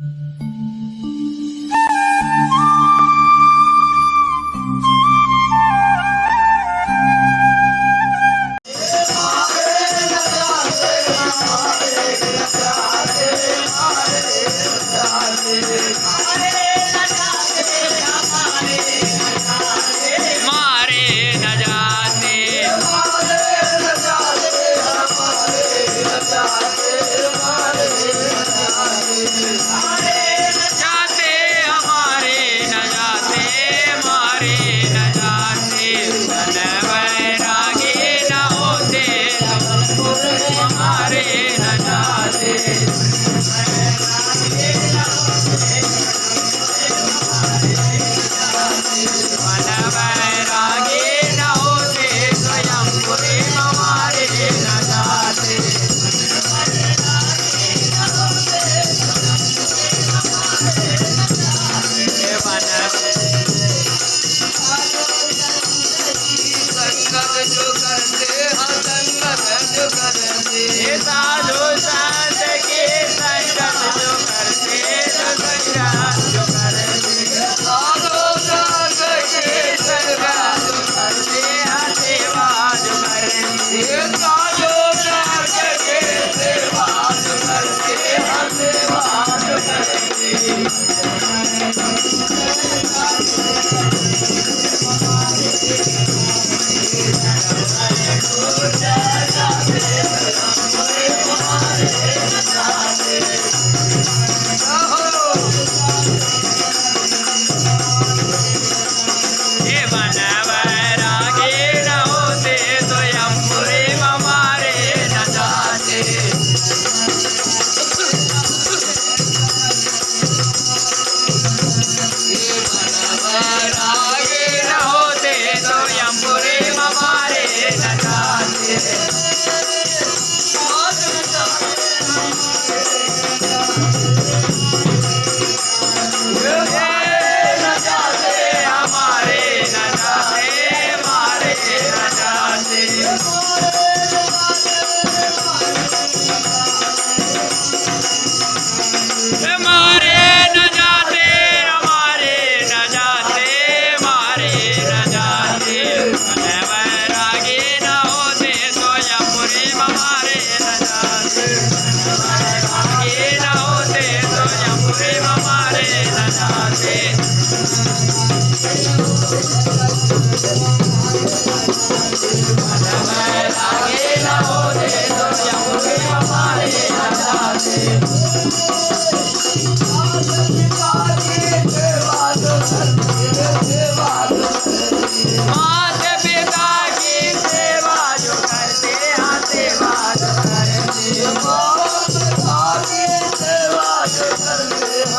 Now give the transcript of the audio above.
Mm-hmm. Bye. करते हसन करते साजो Lord. Yes. नाचे